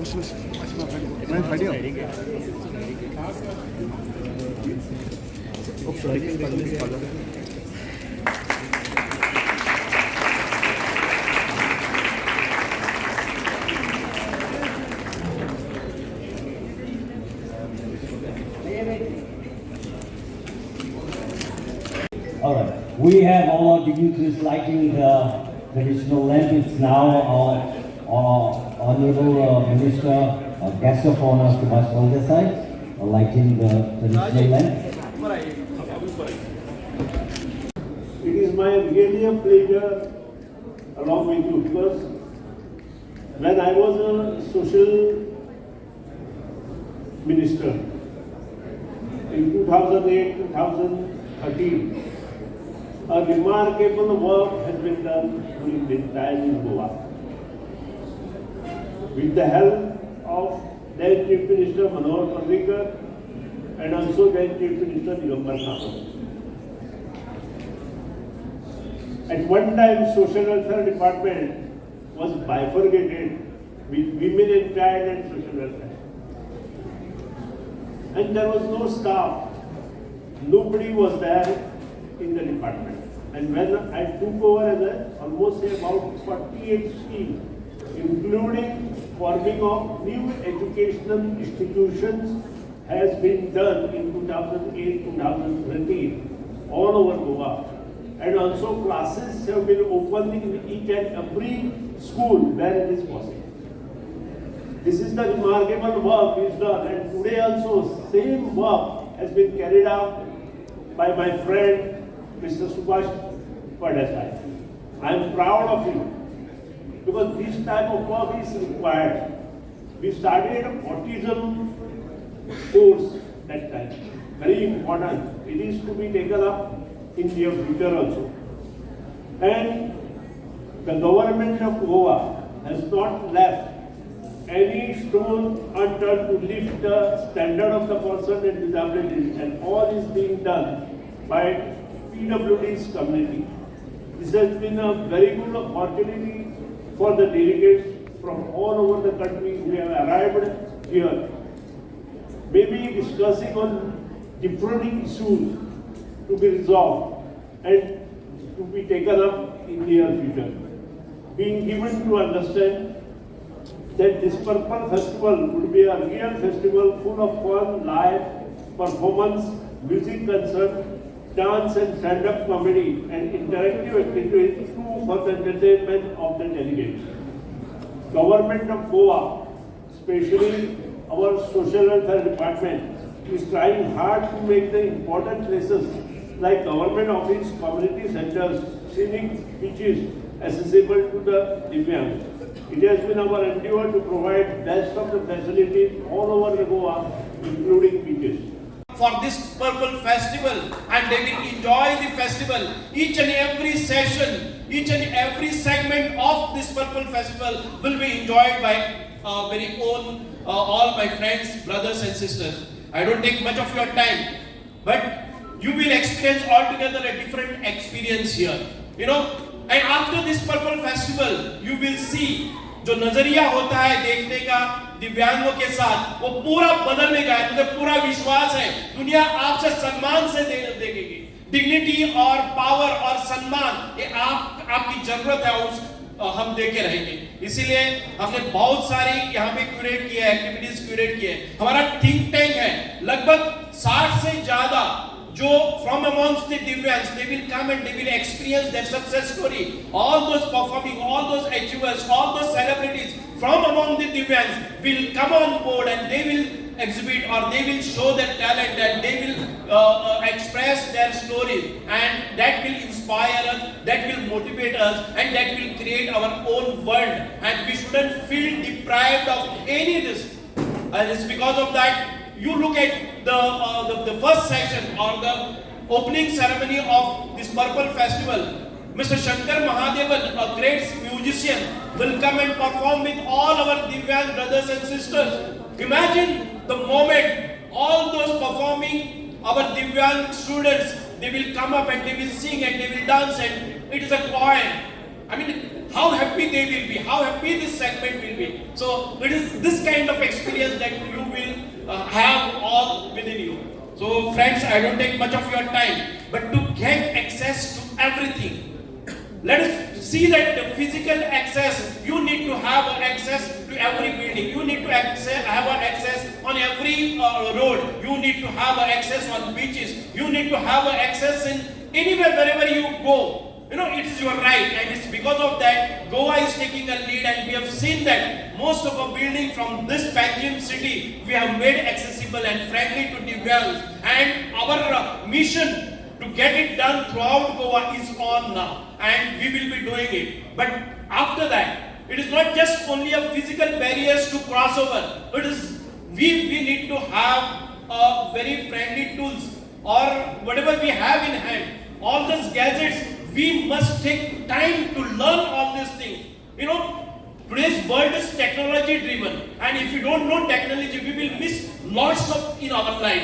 All right. We have all our dignitaries lighting the traditional lamp. It's now our Honorable uh, Minister, uh, Guest of Honor, Subhash Baldesai, uh, lighting the traditional lamp. It is my really a pleasure along with you because when I was a social minister in 2008 2013, a remarkable work has been done during this time in Goa. With the help of then Chief Minister Manohar Parrikar and also then Chief Minister Digambar Kamath. At one time, social welfare department was bifurcated with women and child and social welfare. And there was no staff. Nobody was there in the department. And when I took over as a, almost about 48 schemes, including forming of new educational institutions has been done in 2008-2013 all over Goa and also classes have been opened in each and every school where it is possible. This is the remarkable work is done and today also same work has been carried out by my friend Mr. Subhash Phaldesai. I am proud of him because this type of work is required. We started autism course that time. Very important. It is to be taken up in the future also. And the government of Goa has not left any stone unturned to lift the standard of the person with disabilities and all is being done by PWD's community. This has been a very good opportunity for the delegates from all over the country who have arrived here. Maybe discussing on different issues to be resolved and to be taken up in the near future. Being given to understand that this Purple Festival would be a real festival full of fun, live, performance, music concert, dance and stand-up comedy and interactive activities for the entertainment of the delegates. Government of Goa, especially our social welfare department, is trying hard to make the important places like government office, community centers, scenic beaches accessible to the Divyangs. It has been our endeavor to provide best of the facilities all over Goa, including beaches for this purple festival and they will enjoy the festival each and every session each and every segment of this purple festival will be enjoyed by uh, very own uh, all my friends brothers and sisters i don't take much of your time but you will experience altogether a different experience here you know and after this purple festival you will see जो नजरिया होता है देखने का दिव्यांगों के साथ वो पूरा बदलने का है मुझे पूरा विश्वास है दुनिया आपसे सम्मान से दे, देखेगी। डिग्निटी और पावर और सम्मान ये आप आपकी ज़रूरत है उस हम देके रहेंगे। इसीलिए हमने बहुत सारी यहाँ पे क्यूरेट किया है एक्टिविटीज़ क्यूरेट किए हमारा थिंक टैंक है लगभग 60 से ज़्यादा जो from amongst the Divyans, they will come and they will experience their success story. All those performing, all those achievers, all those celebrities from among the Divyangs will come on board and they will exhibit or they will show their talent and they will uh, uh, express their stories and that will inspire us, that will motivate us and that will create our own world and we shouldn't feel deprived of any this. And it's because of that you look at the, uh, the, the first section or the opening ceremony of this Purple Festival. Mr. Shankar Mahadevan, a great musician, will come and perform with all our Divyang brothers and sisters. Imagine the moment all those performing, our Divyang students, they will come up and they will sing and they will dance and it is a choir. I mean, how happy they will be, how happy this segment will be. So it is this kind of experience that you will uh, have all within you. So friends, I don't take much of your time, but to get access to everything, let us see that the physical access, you need to have access to every building. You need to access, have access on every uh, road. You need to have access on beaches. You need to have access in anywhere, wherever you go. You know, it is your right, and it's because of that Goa is taking a lead, and we have seen that most of our building from this Panjim city we have made accessible and friendly to the wells. And our uh, mission to get it done throughout Goa is on now, and we will be doing it. But after that, it is not just only a physical barriers to cross over. It is we we need to have uh, very friendly tools or whatever we have in hand. All these gadgets, we must take time to learn all these things. You know, Today's world is technology driven, and if you don't know technology, we will miss lots of in our life.